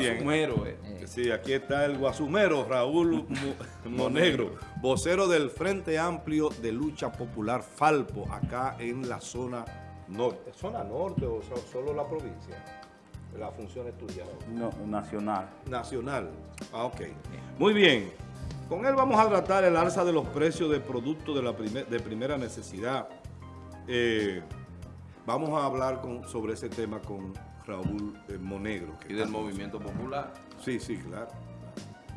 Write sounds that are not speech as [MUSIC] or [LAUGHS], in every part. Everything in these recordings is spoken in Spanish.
Guasumero, eh. Sí, aquí está el guasumero Raúl Mo- [LAUGHS] Monegro, vocero del Frente Amplio de Lucha Popular Falpo, acá en la zona norte. ¿Zona norte o so- solo la provincia? La función estudiada. No, nacional. Nacional. Ah, ok. Muy bien. Con él vamos a tratar el alza de los precios de productos de, la primer- de primera necesidad. Eh, vamos a hablar con- sobre ese tema con Raúl eh, Monegro. que Y del movimiento popular. Sí, sí, claro.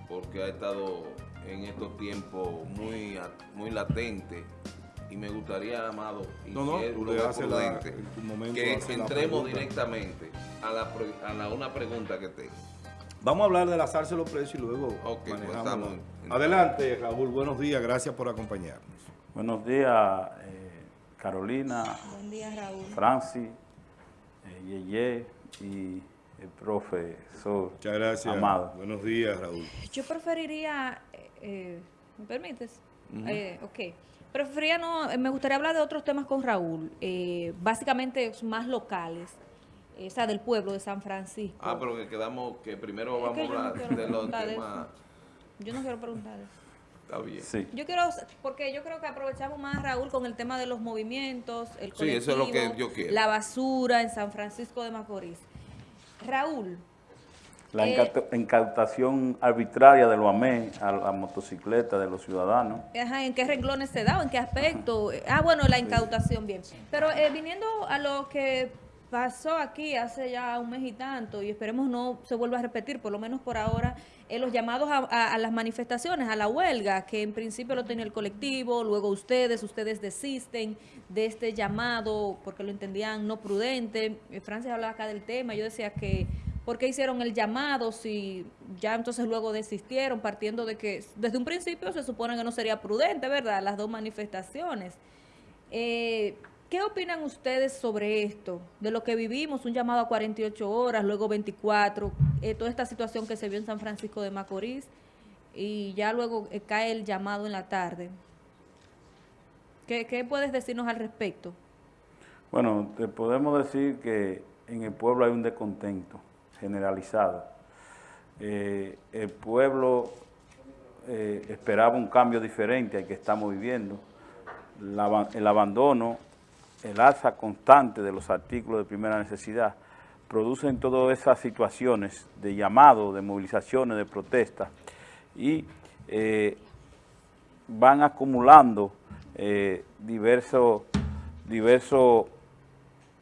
porque ha estado en estos tiempos muy, muy latente. Y me gustaría, Amado, y No, no, la- prudente, en tu momento que la entremos directamente a, la, a la- una pregunta que tengo. Vamos a hablar del alzarse los precios y luego Ok, pues manejamos. estamos en- Adelante, Raúl. Buenos días. Gracias por acompañarnos. Buenos días, eh, Carolina, Buen día, Raúl. Francis, eh, Yeye y el profesor Muchas gracias. Amado. Buenos días, Raúl. Yo preferiría, eh, eh, ¿me permites? Eh, ok. Preferiría no, eh, me gustaría hablar de otros temas con Raúl, eh, básicamente más locales, eh, o sea, del pueblo de San Francisco. Ah, pero que quedamos, que primero Es vamos que a no hablar de los temas. Yo no quiero preguntar eso. Está bien. Sí. Yo quiero, porque yo creo que aprovechamos más, Raúl, con el tema de los movimientos, el Sí, eso es lo que colectivo, yo quiero. la basura en San Francisco de Macorís. Raúl, La Eh, incauta- incautación arbitraria de los AME a la motocicleta de los ciudadanos. Ajá, ¿En qué renglones se da o en qué aspecto? Ah, bueno, la incautación, bien. Pero eh, viniendo a lo que pasó aquí hace ya un mes y tanto, y esperemos no se vuelva a repetir, por lo menos por ahora, los llamados a las manifestaciones, a la huelga, que en principio lo tenía el colectivo, luego ustedes, ustedes desisten de este llamado porque lo entendían no prudente. Eh, Francis hablaba acá del tema, yo decía que ¿Por qué hicieron el llamado si ya entonces luego desistieron, partiendo de que desde un principio se supone que no sería prudente, ¿verdad? Las dos manifestaciones. Eh, ¿Qué opinan ustedes sobre esto? De lo que vivimos, un llamado a 48 horas, luego 24, eh, toda esta situación que se vio en San Francisco de Macorís y ya luego eh, cae el llamado en la tarde. ¿Qué, puedes decirnos al respecto? Bueno, te podemos decir que en el pueblo hay un descontento generalizado. Eh, el pueblo esperaba un cambio diferente al que estamos viviendo. El abandono, el alza constante de los artículos de primera necesidad producen todas esas situaciones de llamado, de movilizaciones, de protestas y eh, van acumulando eh, diversos,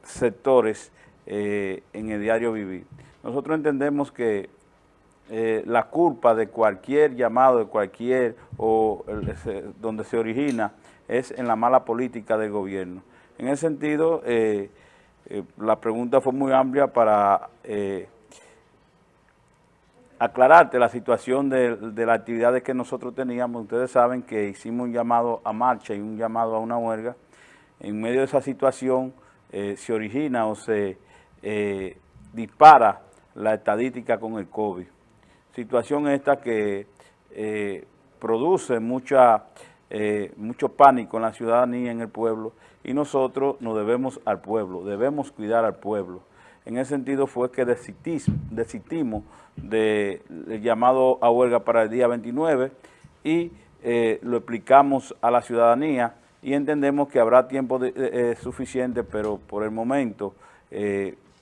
sectores eh, en el diario vivir. Nosotros entendemos que eh, la culpa de cualquier llamado, de cualquier, o donde se origina, es en la mala política del gobierno. En ese sentido, eh, eh, la pregunta fue muy amplia para eh, aclararte la situación de, de las actividades que nosotros teníamos. Ustedes saben que hicimos un llamado a marcha y un llamado a una huelga. En medio de esa situación se origina o se dispara la estadística con el COVID. Situación esta que produce mucha, eh, mucho pánico en la ciudadanía, en el pueblo, y nosotros nos debemos al pueblo, debemos cuidar al pueblo. En ese sentido fue que desistimos del llamado a huelga para el día 29 y eh, lo explicamos a la ciudadanía y entendemos que habrá tiempo de- de- eh, suficiente, pero por el momento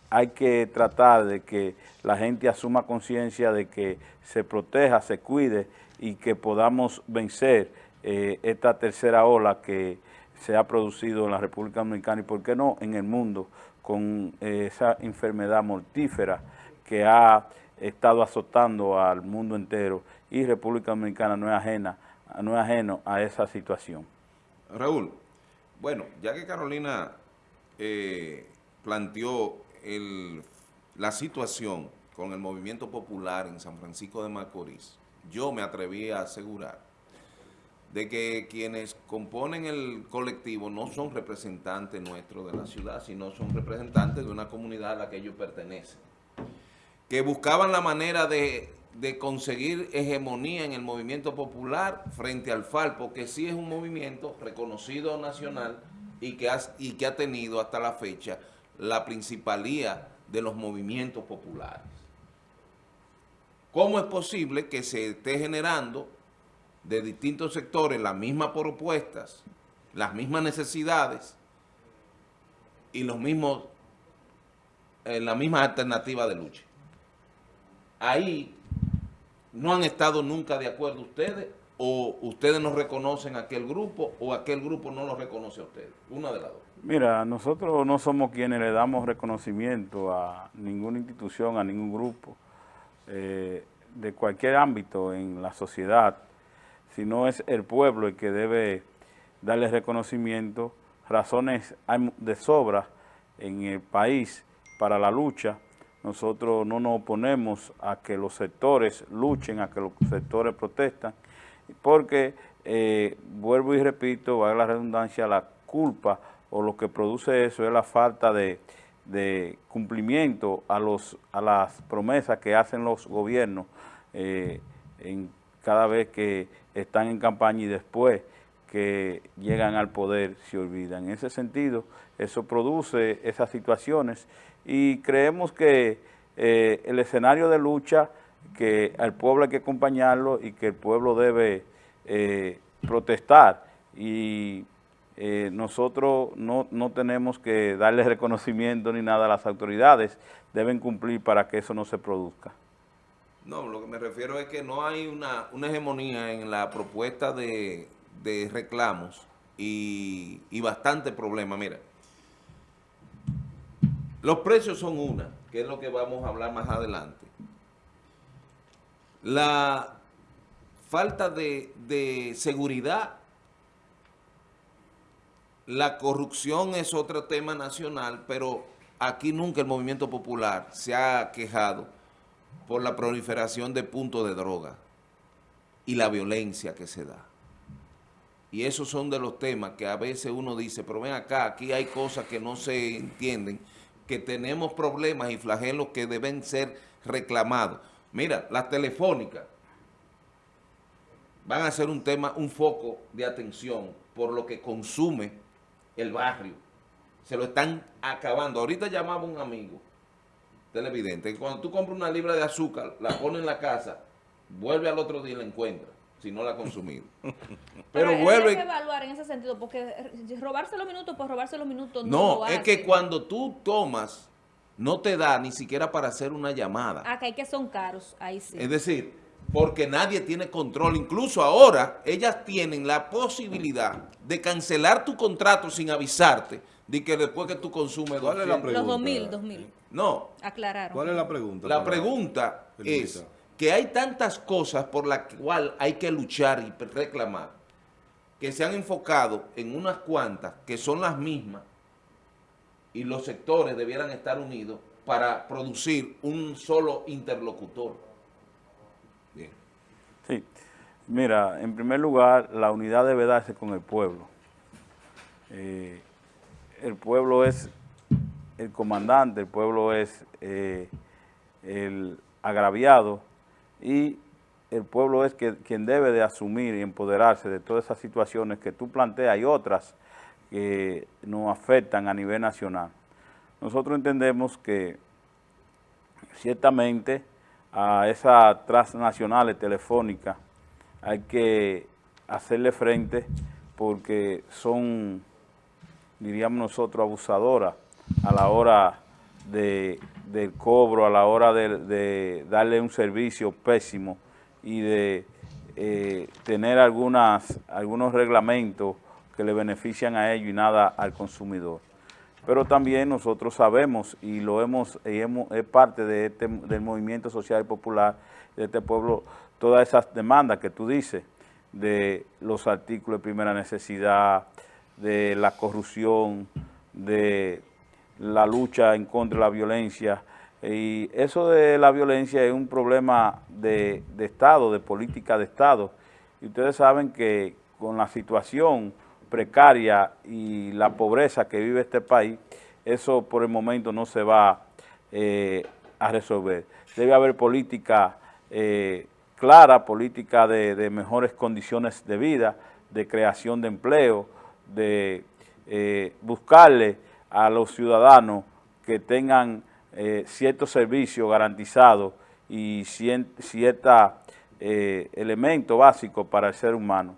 hay que tratar de que la gente asuma conciencia de que se proteja, se cuide y que podamos vencer eh, esta tercera ola que se ha producido en la República Dominicana y, por qué no, en el mundo, con eh, esa enfermedad mortífera que ha estado azotando al mundo entero y República Dominicana no es ajena, no es ajeno a esa situación. Raúl, bueno, ya que Carolina eh, planteó la situación con el movimiento popular en San Francisco de Macorís, yo me atreví a asegurar de que quienes componen el colectivo no son representantes nuestros de la ciudad, sino son representantes de una comunidad a la que ellos pertenecen, que buscaban la manera de, de conseguir hegemonía en el movimiento popular frente al Falpo, que sí es un movimiento reconocido nacional y que, y que ha tenido hasta la fecha la principalía de los movimientos populares. ¿cómo es posible que se esté generando de distintos sectores las mismas propuestas, las mismas necesidades y los mismos, eh, la misma alternativa de lucha? Ahí no han estado nunca de acuerdo ustedes o ustedes no reconocen a aquel grupo o aquel grupo no lo reconoce a ustedes. Una de las dos. Mira, nosotros no somos quienes le damos reconocimiento a ninguna institución, a ningún grupo, eh, de cualquier ámbito en la sociedad, sino es el pueblo el que debe darle reconocimiento, razones de sobra en el país para la lucha. Nosotros no nos oponemos a que los sectores luchen, a que los sectores protestan, porque, eh, vuelvo y repito, va a la redundancia, la culpa o lo que produce eso es la falta de, cumplimiento a, los, a las promesas que hacen los gobiernos eh, en cada vez que están en campaña y después que llegan al poder se olvidan. En ese sentido, eso produce esas situaciones y creemos que eh, el escenario de lucha, que al pueblo hay que acompañarlo y que el pueblo debe eh, protestar y eh, nosotros no, no, tenemos que darle [LAUGHS] reconocimiento ni nada a las autoridades, deben cumplir para que eso no se produzca. No, lo que me refiero es que no hay una, hegemonía en la propuesta de, reclamos y, y, bastante problema. Mira, los precios son una, que es lo que vamos a hablar más adelante. La falta de, de seguridad la corrupción es otro tema nacional, pero aquí nunca el movimiento popular se ha quejado por la proliferación de puntos de droga y la violencia que se da. Y esos son de los temas que a veces uno dice, pero ven acá, aquí hay cosas que no se entienden, que tenemos problemas y flagelos que deben ser reclamados. Mira, las telefónicas van a ser un tema, un foco de atención por lo que consume el barrio. Se lo están acabando. Ahorita llamaba un amigo televidente que cuando tú compras una libra de azúcar, la pones en la casa, vuelve al otro día y la encuentra si no la ha consumido. [LAUGHS] Pero, vuelve... Hay que evaluar en ese sentido, porque robarse los minutos por robarse los minutos no No, es que cuando tú tomas, no te da ni siquiera para hacer una llamada. Ah, que hay que son caros, ahí sí. Es decir, porque nadie tiene control. Incluso ahora ellas tienen la posibilidad de cancelar tu contrato sin avisarte de que después que tú consumes... ¿Cuál es la pregunta? Los 2000, 2000. No. Aclararon. ¿Cuál es la pregunta? La pregunta es que hay tantas cosas por las cuales hay que luchar y reclamar que se han enfocado en unas cuantas que son las mismas y los sectores debieran estar unidos para producir un solo interlocutor. Sí, mira, en primer lugar, la unidad debe darse con el pueblo. Eh, el pueblo es el comandante, el pueblo es eh, el agraviado y el pueblo es quien debe de asumir y empoderarse de todas esas situaciones que tú planteas y otras que nos afectan a nivel nacional. Nosotros entendemos que ciertamente a esas transnacionales telefónicas hay que hacerle frente porque son, diríamos nosotros, abusadoras a la hora de, del cobro, a la hora de, darle un servicio pésimo y de eh, tener algunas, algunos reglamentos que le benefician a ellos y nada al consumidor. Pero también nosotros sabemos y lo hemos, es parte de este, del movimiento social y popular de este pueblo, todas esas demandas que tú dices, de los artículos de primera necesidad, de la corrupción, de la lucha en contra de la violencia, y eso de la violencia es un problema de, de Estado, de política de Estado, y ustedes saben que con la situación precaria y la pobreza que vive este país, eso por el momento no se va eh, a resolver. Debe haber política eh, clara, política de, mejores condiciones de vida, de creación de empleo, de eh, buscarle a los ciudadanos que tengan ciertos servicios garantizados y ciertos eh, elementos básicos para el ser humano.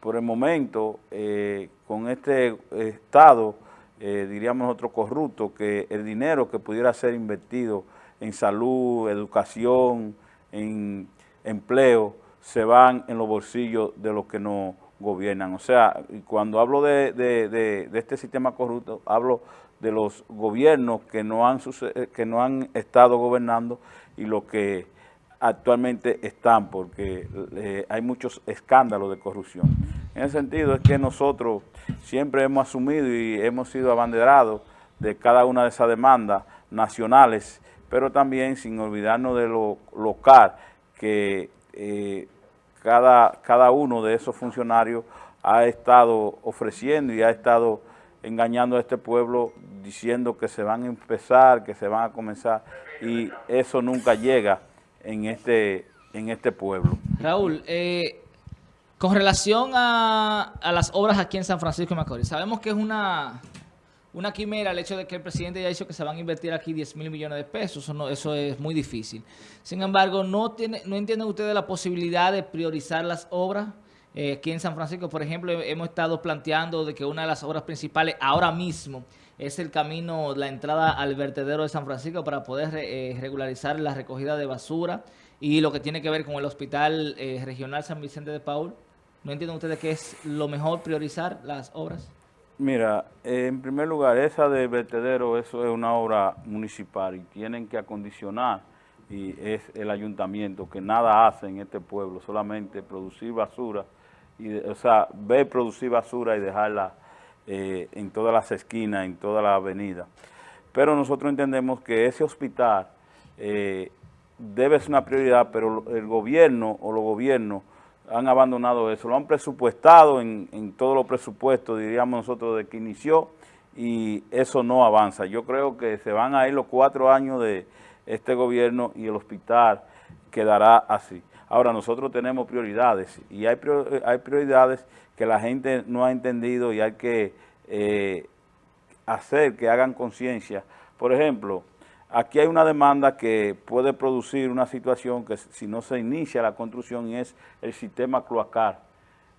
Por el momento, eh, con este Estado, eh, diríamos nosotros corrupto, que el dinero que pudiera ser invertido en salud, educación, en empleo, se van en los bolsillos de los que nos gobiernan. O sea, cuando hablo de, de este sistema corrupto, hablo de los gobiernos que no han, eh, que no han estado gobernando y los que actualmente están, porque eh, hay muchos escándalos de corrupción. En ese sentido es que nosotros siempre hemos asumido y hemos sido abanderados de cada una de esas demandas nacionales, pero también sin olvidarnos de lo local, que eh, cada, cada uno de esos funcionarios ha estado ofreciendo y ha estado engañando a este pueblo diciendo que se van a empezar, que se van a comenzar y eso nunca llega en este, en este pueblo. Raúl, eh, con relación a, las obras aquí en San Francisco de Macorís, sabemos que es una, una quimera el hecho de que el presidente ya dicho que se van a invertir aquí 10 mil millones de pesos, eso, eso es muy difícil. Sin embargo, ¿no, tiene, ¿no entienden ustedes la posibilidad de priorizar las obras? Eh, aquí en San Francisco, por ejemplo, hemos estado planteando de que una de las obras principales ahora mismo es el camino, la entrada al vertedero de San Francisco para poder eh, regularizar la recogida de basura y lo que tiene que ver con el Hospital eh, Regional San Vicente de Paul. ¿No entienden ustedes que es lo mejor priorizar las obras? Mira, en primer lugar, esa de vertedero, eso es una obra municipal y tienen que acondicionar y es el ayuntamiento que nada hace en este pueblo, solamente producir basura y, o sea, ver producir basura y dejarla eh, en todas las esquinas, en toda la avenida. Pero nosotros entendemos que ese hospital eh, debe ser una prioridad, pero el gobierno o los gobiernos han abandonado eso, lo han presupuestado en, en todos los presupuestos, diríamos nosotros, de que inició, y eso no avanza. Yo creo que se van a ir los cuatro años de este gobierno y el hospital quedará así. Ahora, nosotros tenemos prioridades y hay, hay prioridades que la gente no ha entendido y hay que eh, hacer que hagan conciencia. Por ejemplo, aquí hay una demanda que puede producir una situación que si no se inicia la construcción es el sistema cloacal.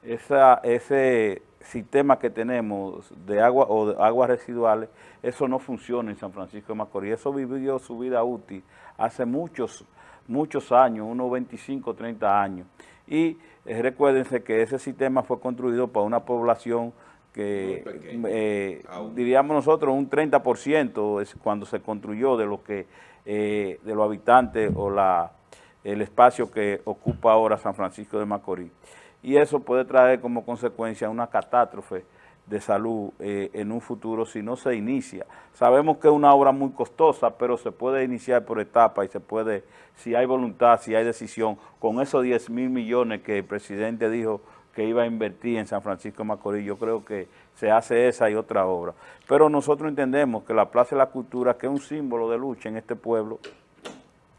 Ese sistema que tenemos de agua o de aguas residuales, eso no funciona en San Francisco de Macorís. Eso vivió su vida útil hace muchos muchos años, unos 25, 30 años. Y eh, recuérdense que ese sistema fue construido para una población que eh, diríamos nosotros un 30% es cuando se construyó de lo que eh, de los habitantes o la el espacio que ocupa ahora San Francisco de Macorís. Y eso puede traer como consecuencia una catástrofe de salud eh, en un futuro si no se inicia. Sabemos que es una obra muy costosa, pero se puede iniciar por etapas y se puede, si hay voluntad, si hay decisión, con esos 10 mil millones que el presidente dijo que iba a invertir en San Francisco de Macorís, yo creo que se hace esa y otra obra. Pero nosotros entendemos que la Plaza de la Cultura, que es un símbolo de lucha en este pueblo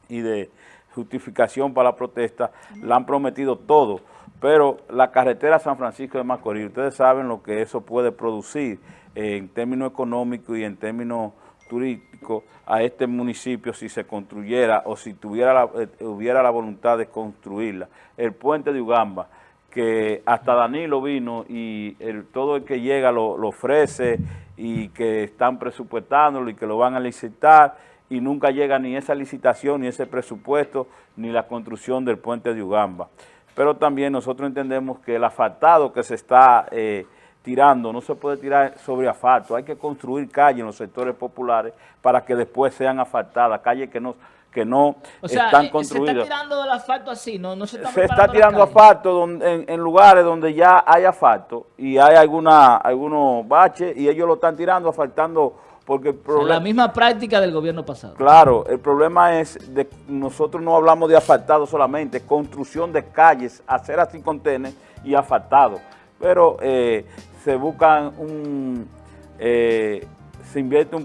y de justificación para la protesta, la han prometido todo pero la carretera San Francisco de Macorís, ustedes saben lo que eso puede producir en términos económicos y en términos turísticos a este municipio si se construyera o si tuviera la, eh, hubiera la voluntad de construirla. El puente de Ugamba, que hasta Danilo vino y todo el que llega lo, ofrece y que están presupuestándolo y que lo van a licitar y nunca llega ni esa licitación, ni ese presupuesto, ni la construcción del puente de Ugamba. Pero también nosotros entendemos que el asfaltado que se está eh, tirando no se puede tirar sobre asfalto, hay que construir calles en los sectores populares para que después sean asfaltadas, calles que no que no están construidas. se está tirando el asfalto así, no, no se está Se está tirando asfalto en, lugares donde ya hay asfalto y hay alguna algunos baches y ellos lo están tirando, asfaltando porque la misma práctica del gobierno pasado. Claro, el problema es de nosotros no hablamos de asfaltado solamente, construcción de calles, hacer así contenes y asfaltado. Pero eh, se buscan un, eh, se invierte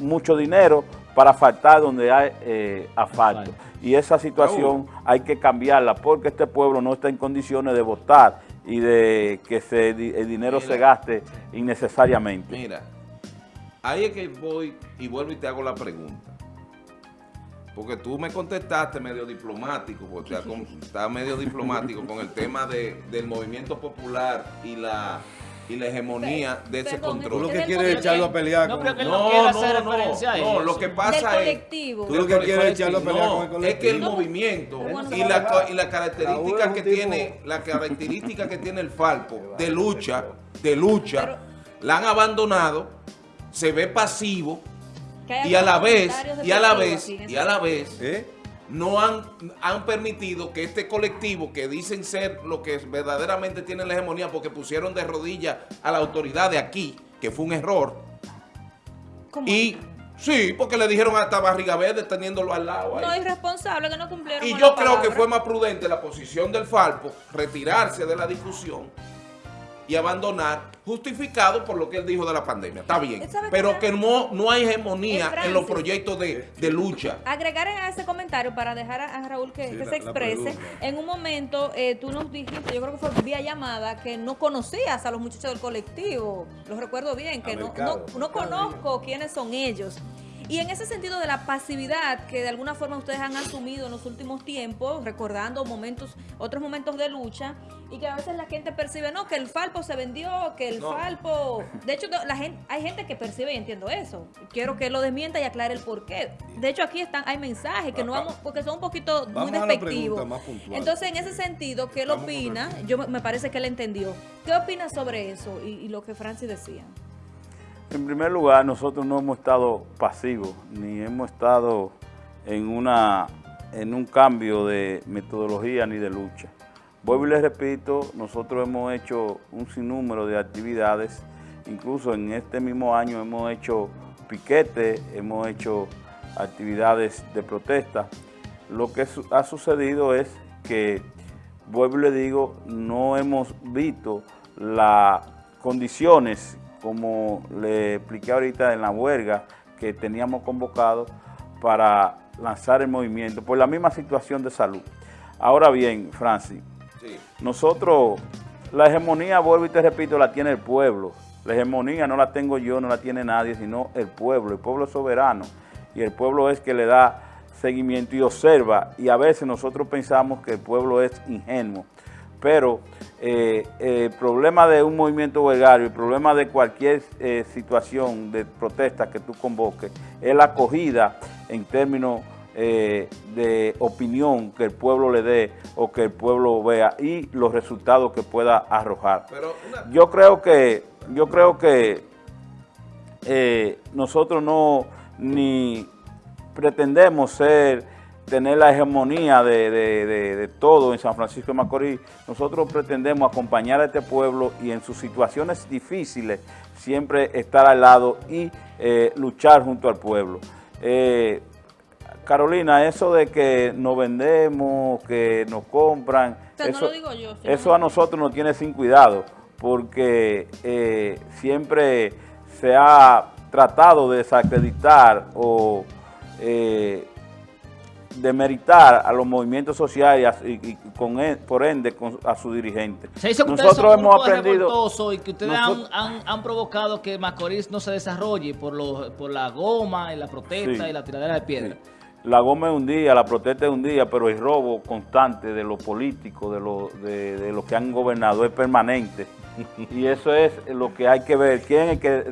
mucho dinero para asfaltar donde hay eh, asfalto. Y esa situación hay que cambiarla porque este pueblo no está en condiciones de votar y de que se, el dinero se gaste innecesariamente. Mira, Ahí es que voy y vuelvo y te hago la pregunta. porque tú me contestaste medio diplomático, porque está medio diplomático con el tema de, del movimiento popular y la y la hegemonía de ese Perdón, Tú lo control. que quieres es echarlo a pelear No, con... No, no, hacer no, referencia a no, lo que pasa es. Tú lo que quieres es echarlo a pelear con el es que el movimiento y la, y la característica que tiene la característica que tiene el Falpo de lucha, de lucha, Pero- la han abandonado, se ve pasivo y a la vez y a la vez y a la vez ¿Eh? No han, han permitido que este colectivo que dicen ser lo que verdaderamente tiene la hegemonía porque pusieron de rodillas a la autoridad de aquí, que fue un error, ¿Cómo? y sí, porque le dijeron hasta barriga verde teniéndolo al lado. ahí. No, irresponsable que no cumplieron Y yo creo que fue más prudente la posición del Falpo, retirarse de la discusión y abandonar, justificado por lo que él dijo de la pandemia. Está bien, ¿Sabe qué, pero que no, no hay hegemonía en los proyectos de, de lucha. Agregar a ese comentario para dejar a, a Raúl que, Sí, que la- se exprese. En un momento eh, tú nos dijiste, yo creo que fue vía llamada, que no conocías a los muchachos del colectivo. Los recuerdo bien, que no, Mercado, no, conozco quiénes son ellos. Y en ese sentido de la pasividad que de alguna forma ustedes han asumido en los últimos tiempos, recordando momentos, otros momentos de lucha, y que a veces la gente percibe, no, que el Falpo se vendió, que el No. Falpo... De hecho, la gente, hay gente que percibe y entiendo eso. Quiero que lo desmienta y aclare el por qué. De hecho, aquí están, hay mensajes que no vamos, porque son un poquito muy Vamos la despectivos. Entonces, en ese sentido, ¿qué él Estamos opina? Yo me- me parece que él entendió. ¿Qué opina sobre eso y, y lo que Francis decía? En primer lugar, nosotros no hemos estado pasivos, ni hemos estado en, una, en un cambio de metodología ni de lucha. Vuelvo y les repito, nosotros hemos hecho un sinnúmero de actividades, incluso en este mismo año hemos hecho piquete, hemos hecho actividades de protesta. Lo que ha sucedido es que, vuelvo y le digo, no hemos visto las condiciones, como le expliqué ahorita en la huelga que teníamos convocado para lanzar el movimiento, por la misma situación de salud. Ahora bien, Francis, Sí. nosotros, la hegemonía, vuelvo y te repito, la tiene el pueblo. La hegemonía no la tengo yo, no la tiene nadie, sino el pueblo. El pueblo es soberano y el pueblo es que le da seguimiento y observa. Y a veces nosotros pensamos que el pueblo es ingenuo. Pero eh, eh, el problema de un movimiento huelgario, el problema de cualquier eh, situación de protesta que tú convoques, es la acogida en términos eh, de opinión que el pueblo le dé o que el pueblo vea y los resultados que pueda arrojar. Pero una- Yo creo que, yo creo que eh, nosotros no ni pretendemos ser, tener la hegemonía de, de- de- de todo en San Francisco de Macorís. Nosotros pretendemos acompañar a este pueblo y en sus situaciones difíciles siempre estar al lado y eh, luchar junto al pueblo. Eh, Carolina, eso de que nos vendemos, que nos compran, O sea, no eso, lo digo yo, sino- eso a nosotros nos tiene sin cuidado, porque eh, siempre se ha tratado de desacreditar o eh, demeritar a los movimientos sociales y, con e- por ende con- a sus dirigentes. Se dice que Nosotros son un hemos aprendido... y que ustedes Nosotros- han, han- han provocado que Macorís no se desarrolle por, los, por la goma y la protesta Sí. y la tiradera de piedra. La goma es un día, la protesta es un día, pero el robo constante de los políticos, de los de, de los que han gobernado es permanente. [LAUGHS] Y eso es lo que hay que ver. ¿Quién es el que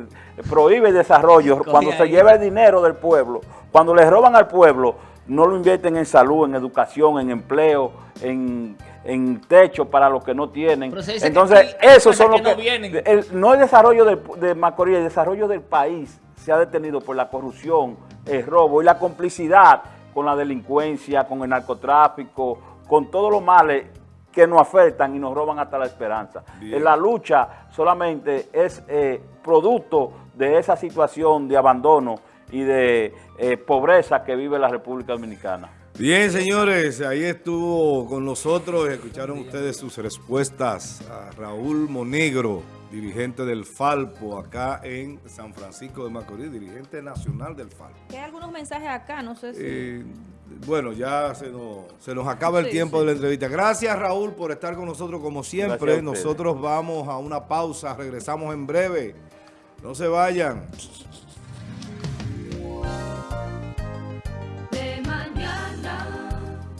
prohíbe el desarrollo? Cuando se lleva el dinero del pueblo, cuando le roban al pueblo, no lo invierten en salud, en educación, en empleo, en, en techo para los que no tienen. Entonces, esos son los que no vienen. el- no el desarrollo del- de Macorís, el desarrollo del país se ha detenido por la corrupción, el robo y la complicidad con la delincuencia, con el narcotráfico, con todos los males que nos afectan y nos roban hasta la esperanza. Bien. En la lucha solamente es eh, producto de esa situación de abandono y de eh, pobreza que vive la República Dominicana. Bien, señores, ahí estuvo con nosotros. Escucharon ustedes sus respuestas a Raúl Monegro, dirigente del Falpo acá en San Francisco de Macorís, dirigente nacional del Falpo. Hay algunos mensajes acá, no sé si... Eh, bueno, ya se nos, se nos acaba el Sí, tiempo sí. de la entrevista. Gracias, Raúl, por estar con nosotros como siempre. Nosotros vamos a una pausa, regresamos en breve. No se vayan.